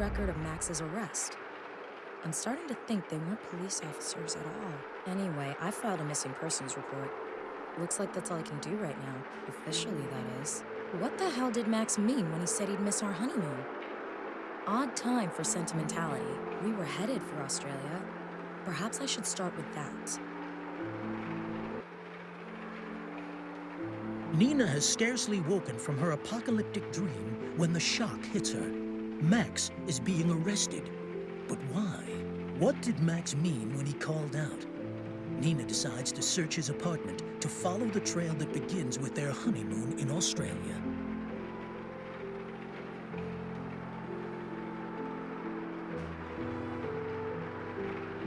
record of Max's arrest. I'm starting to think they weren't police officers at all. Anyway, I filed a missing persons report. Looks like that's all I can do right now. Officially, that is. What the hell did Max mean when he said he'd miss our honeymoon? Odd time for sentimentality. We were headed for Australia. Perhaps I should start with that. Nina has scarcely woken from her apocalyptic dream when the shock hits her. Max is being arrested. But why? What did Max mean when he called out? Nina decides to search his apartment to follow the trail that begins with their honeymoon in Australia.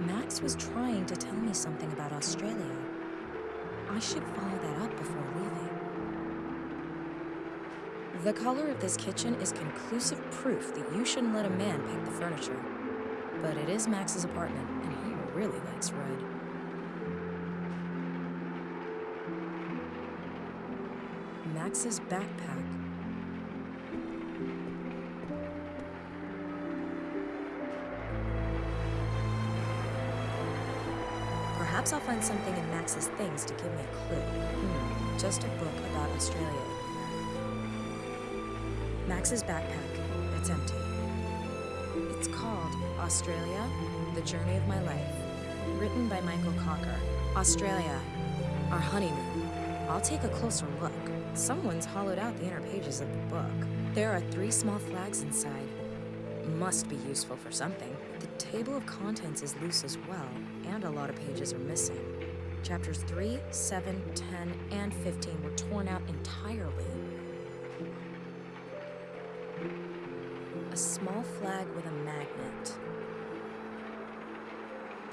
Max was trying to tell me something about Australia. I should follow that up before leaving. The color of this kitchen is conclusive proof that you shouldn't let a man pick the furniture. But it is Max's apartment, and he really likes red. Max's backpack. Perhaps I'll find something in Max's things to give me a clue. Hmm, just a book about Australia. Max's backpack. It's empty. It's called Australia, The Journey of My Life. Written by Michael Cocker. Australia, our honeymoon. I'll take a closer look. Someone's hollowed out the inner pages of the book. There are three small flags inside. Must be useful for something. The table of contents is loose as well, and a lot of pages are missing. Chapters 3, 7, 10, and 15 were torn out entirely.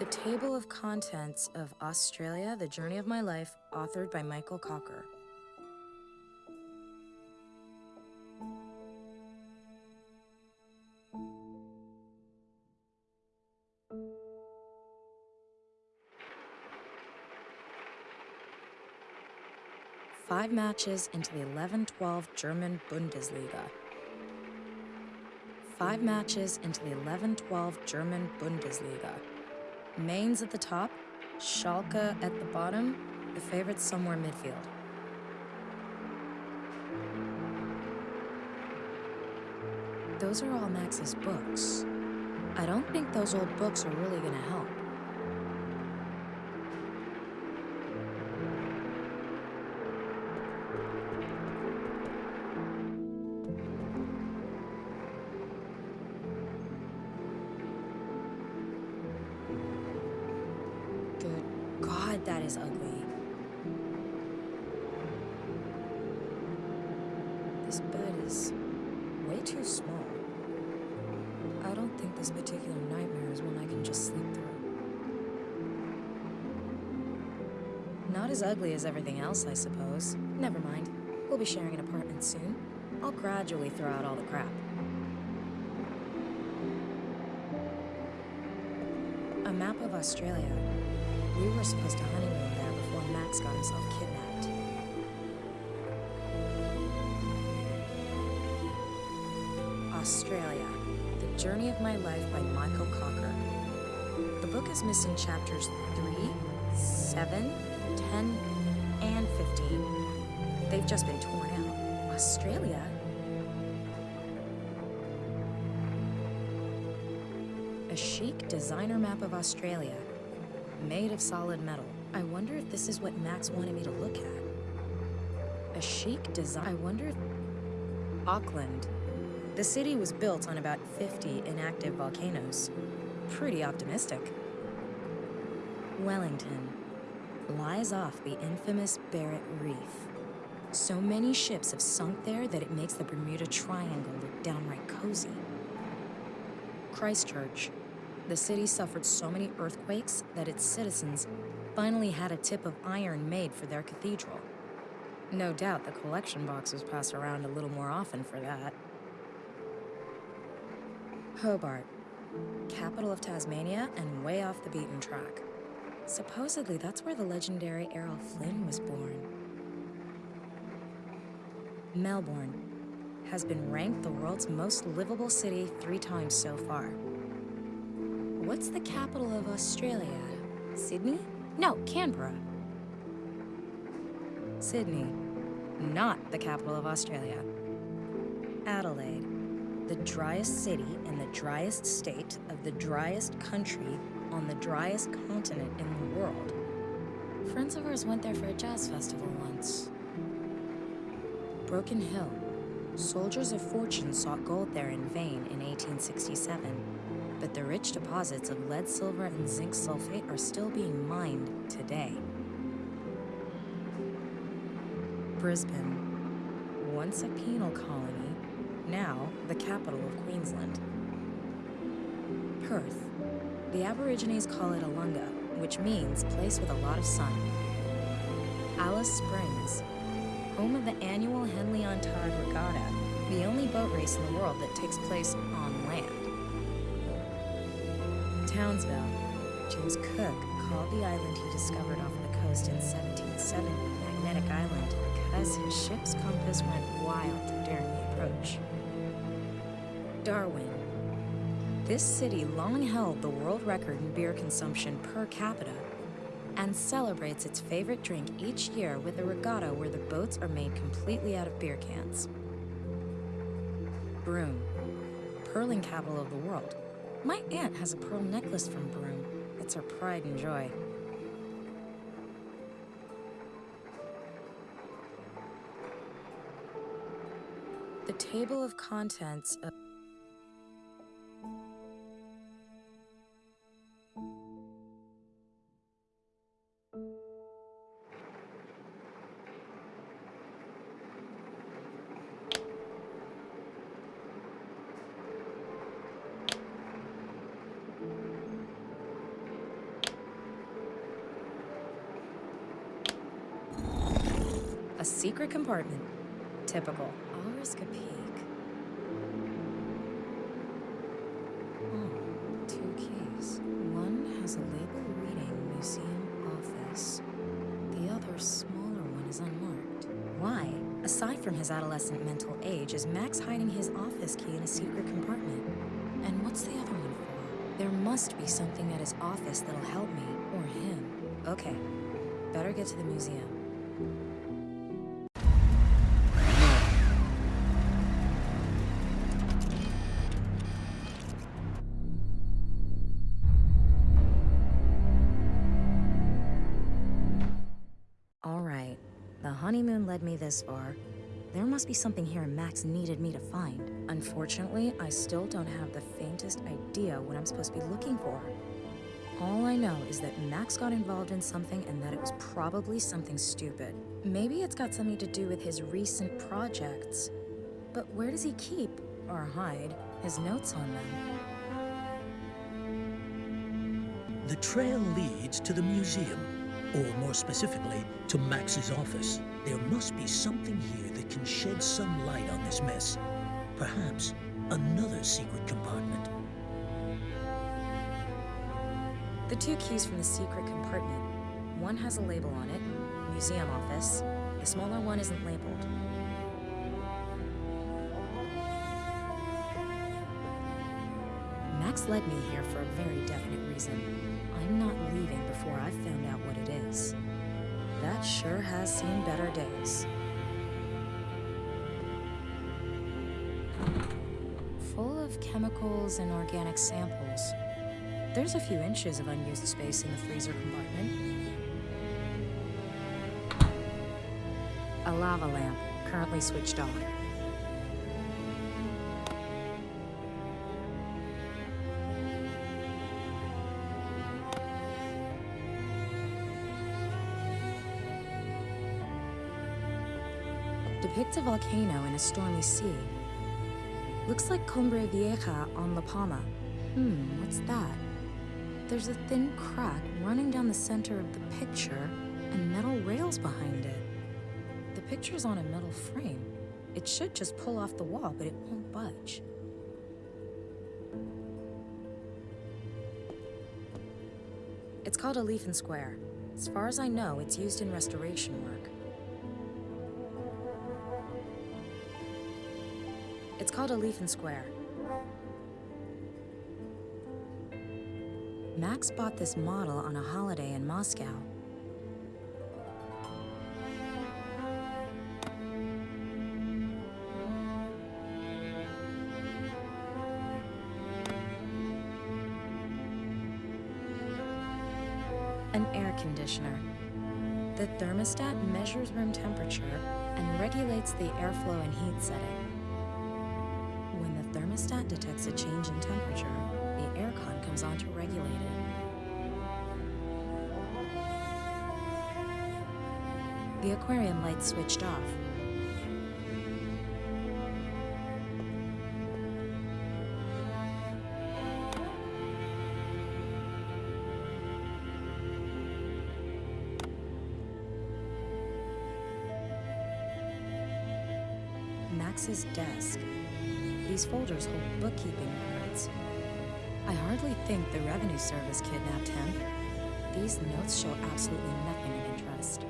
The Table of Contents of Australia, The Journey of My Life, authored by Michael Cocker. Five matches into the 11 12 German Bundesliga. Five matches into the 11 12 German Bundesliga. Mainz at the top, Schalke at the bottom, the favorites somewhere midfield. Those are all Max's books. I don't think those old books are really gonna help. Small. I don't think this particular nightmare is one I can just sleep through. Not as ugly as everything else, I suppose. Never mind. We'll be sharing an apartment soon. I'll gradually throw out all the crap. A map of Australia. We were supposed to honeymoon there before Max got himself kidnapped. Journey of My Life by Michael Cocker. The book is missing chapters 3, 7, 10, and 15. They've just been torn out. Australia? A chic designer map of Australia, made of solid metal. I wonder if this is what Max wanted me to look at. A chic design. I wonder if. Auckland. The city was built on about 50 inactive volcanoes. Pretty optimistic. Wellington lies off the infamous Barrett Reef. So many ships have sunk there that it makes the Bermuda Triangle look downright cozy. Christchurch. The city suffered so many earthquakes that its citizens finally had a tip of iron made for their cathedral. No doubt the collection box was passed around a little more often for that. Hobart, capital of Tasmania and way off the beaten track. Supposedly that's where the legendary Errol Flynn was born. Melbourne, has been ranked the world's most livable city three times so far. What's the capital of Australia? Sydney? No, Canberra. Sydney, not the capital of Australia. Adelaide, the driest city in the driest state of the driest country on the driest continent in the world. Friends of ours went there for a jazz festival once. Broken Hill. Soldiers of fortune sought gold there in vain in 1867, but the rich deposits of lead, silver, and zinc sulfate are still being mined today. Brisbane. Once a penal colony, now the capital of Queensland. Perth. The Aborigines call it Alunga, which means place with a lot of sun. Alice Springs. Home of the annual Henley on Todd Regatta, the only boat race in the world that takes place on land. Townsville. James Cook called the island he discovered off the coast in 1770 Magnetic Island because his ship's compass went wild during the approach. Darwin. This city long held the world record in beer consumption per capita and celebrates its favorite drink each year with a regatta where the boats are made completely out of beer cans. Broome, pearling capital of the world. My aunt has a pearl necklace from Broome. It's her pride and joy. The table of contents of secret compartment. Typical. I'll risk a peek. Oh, two keys. One has a label reading Museum Office. The other, smaller one, is unmarked. Why? Aside from his adolescent mental age, is Max hiding his office key in a secret compartment? And what's the other one for? There must be something at his office that'll help me, or him. Okay, better get to the museum. Led me this far. There must be something here Max needed me to find. Unfortunately, I still don't have the faintest idea what I'm supposed to be looking for. All I know is that Max got involved in something and that it was probably something stupid. Maybe it's got something to do with his recent projects. But where does he keep, or hide, his notes on them? The trail leads to the museum, or more specifically, to Max's office. There must be something here that can shed some light on this mess. Perhaps another secret compartment. The two keys from the secret compartment. One has a label on it, museum office. The smaller one isn't labeled. Max led me here for a very definite reason. I'm not leaving before I've found out what it is. That sure has seen better days. Full of chemicals and organic samples. There's a few inches of unused space in the freezer compartment. A lava lamp, currently switched off. Depicts a volcano in a stormy sea. Looks like Cumbre Vieja on La Palma. Hmm, what's that? There's a thin crack running down the center of the picture and metal rails behind it. The picture's on a metal frame. It should just pull off the wall, but it won't budge. It's called a leaf and square. As far as I know, it's used in restoration work. It's called a leaf and square. Max bought this model on a holiday in Moscow. An air conditioner. The thermostat measures room temperature and regulates the airflow and heat setting. Thermostat detects a change in temperature, the aircon comes on to regulate it. The aquarium light switched off. Max's desk. These folders hold bookkeeping records. I hardly think the revenue service kidnapped him. These notes show absolutely nothing of interest.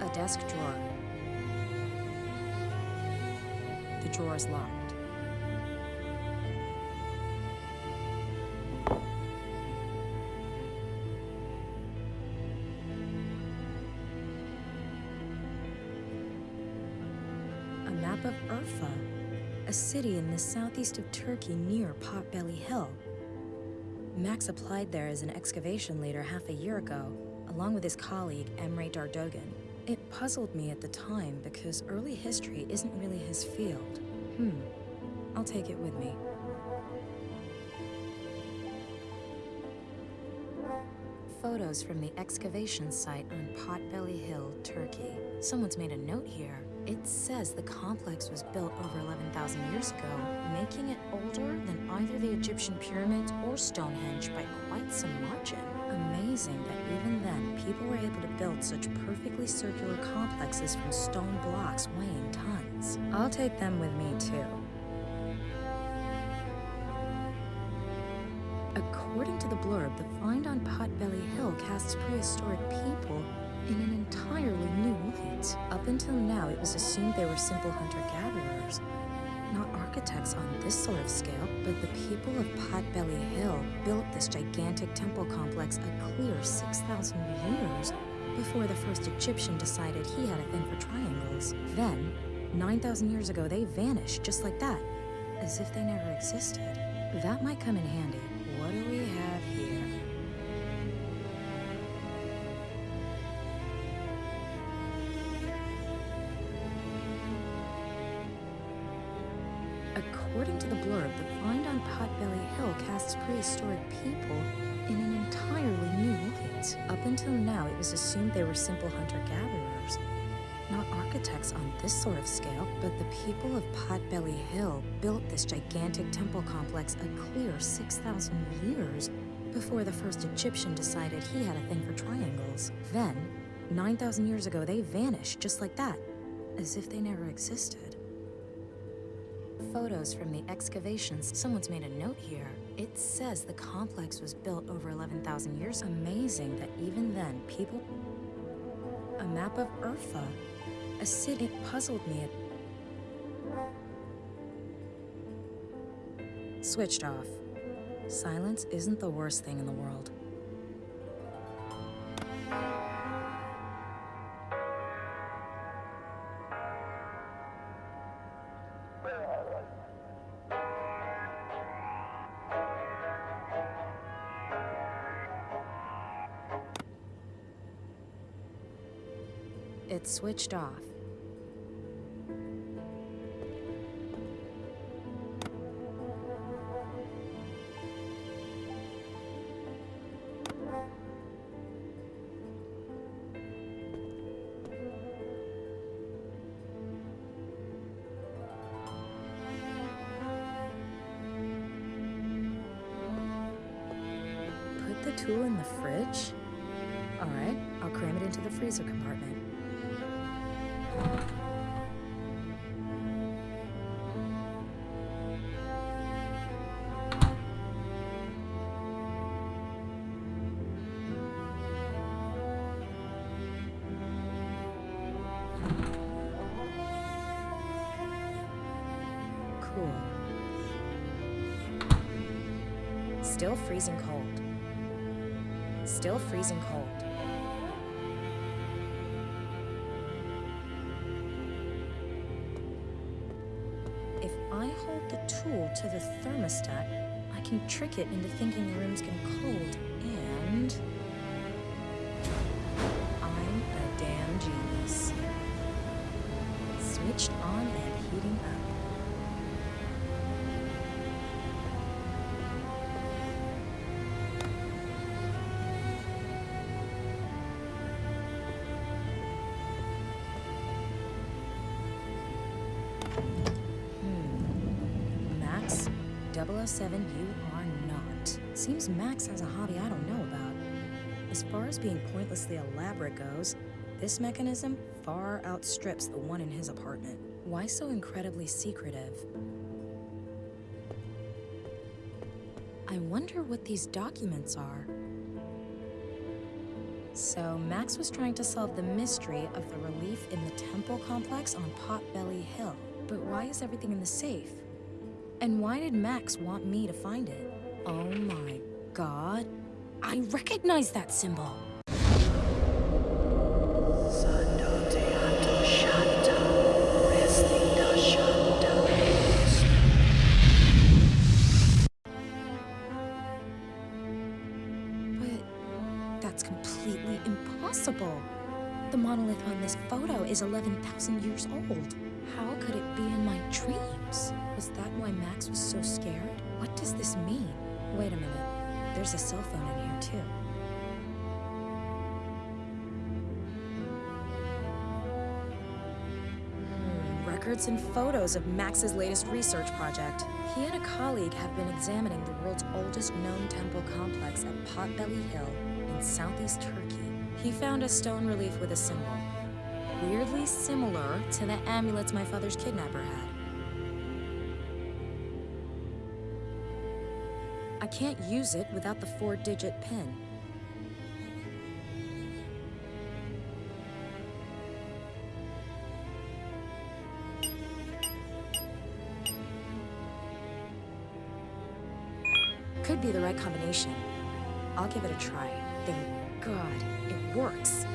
A desk drawer. The drawer is locked. Urfa, a city in the southeast of Turkey near Potbelly Hill. Max applied there as an excavation leader half a year ago, along with his colleague Emre Dardogan. It puzzled me at the time because early history isn't really his field. Hmm, I'll take it with me. Photos from the excavation site on Potbelly Hill, Turkey. Someone's made a note here. It says the complex was built over 11,000 years ago, making it older than either the Egyptian pyramids or Stonehenge by quite some margin. Amazing that even then, people were able to build such perfectly circular complexes from stone blocks weighing tons. I'll take them with me too. According to the blurb, the find on Potbelly Hill casts prehistoric people in an entirely new light. Up until now, it was assumed they were simple hunter-gatherers, not architects on this sort of scale, but the people of Potbelly Hill built this gigantic temple complex a clear 6,000 years before the first Egyptian decided he had a thing for triangles. Then, 9,000 years ago, they vanished just like that, as if they never existed. That might come in handy. According to the blurb, the find on Potbelly Hill casts prehistoric people in an entirely new light. Up until now, it was assumed they were simple hunter-gatherers, not architects on this sort of scale, but the people of Potbelly Hill built this gigantic temple complex a clear 6,000 years before the first Egyptian decided he had a thing for triangles. Then, 9,000 years ago, they vanished just like that, as if they never existed. Photos from the excavations. Someone's made a note here. It says the complex was built over 11,000 years. Amazing that even then, people. A map of Urfa. A city. It puzzled me. Switched off. Silence isn't the worst thing in the world. It switched off. Put the tool in the fridge? Alright, I'll cram it into the freezer compartment. Cool. Still freezing cold. Still freezing cold. To the thermostat, I can trick it into thinking the room's getting cold, and. I'm a damn genius. Switched on and heating up. 007, you are not. Seems Max has a hobby I don't know about. As far as being pointlessly elaborate goes, this mechanism far outstrips the one in his apartment. Why so incredibly secretive? I wonder what these documents are. So, Max was trying to solve the mystery of the relief in the temple complex on Potbelly Hill. But why is everything in the safe? And why did Max want me to find it? Oh my god. I recognize that symbol! And photos of Max's latest research project. He and a colleague have been examining the world's oldest known temple complex at Potbelly Hill in southeast Turkey. He found a stone relief with a symbol, weirdly similar to the amulets my father's kidnapper had. I can't use it without the four digit pin. I'll give it a try. Thank God, it works.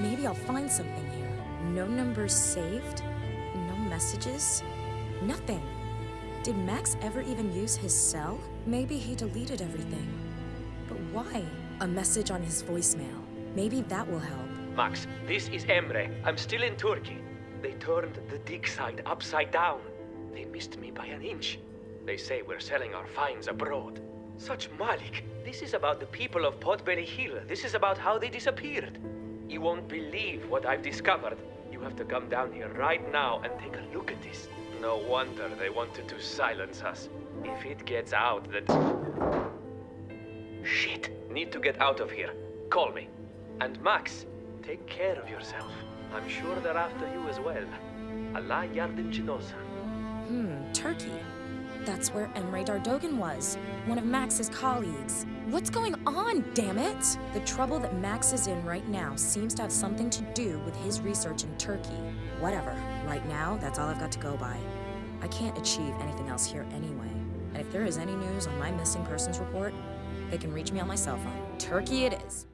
Maybe I'll find something here. No numbers saved? No messages? Nothing. Did Max ever even use his cell? Maybe he deleted everything. But why? A message on his voicemail. Maybe that will help. Max, this is Emre. I'm still in Turkey. They turned the dig site upside down. They missed me by an inch. They say we're selling our finds abroad. Such Malik. This is about the people of Potbelly Hill. This is about how they disappeared. You won't believe what I've discovered. You have to come down here right now and take a look at this. No wonder they wanted to silence us. If it gets out that... Shit! Need to get out of here. Call me. And Max, take care of yourself. I'm sure they're after you as well. Allah yardımcın Hmm, Turkey. That's where Emre Dardogan was, one of Max's colleagues. What's going on, damn it? The trouble that Max is in right now seems to have something to do with his research in Turkey. Whatever. Right now, that's all I've got to go by. I can't achieve anything else here anyway. And if there is any news on my missing persons report, they can reach me on my cell phone. Turkey it is.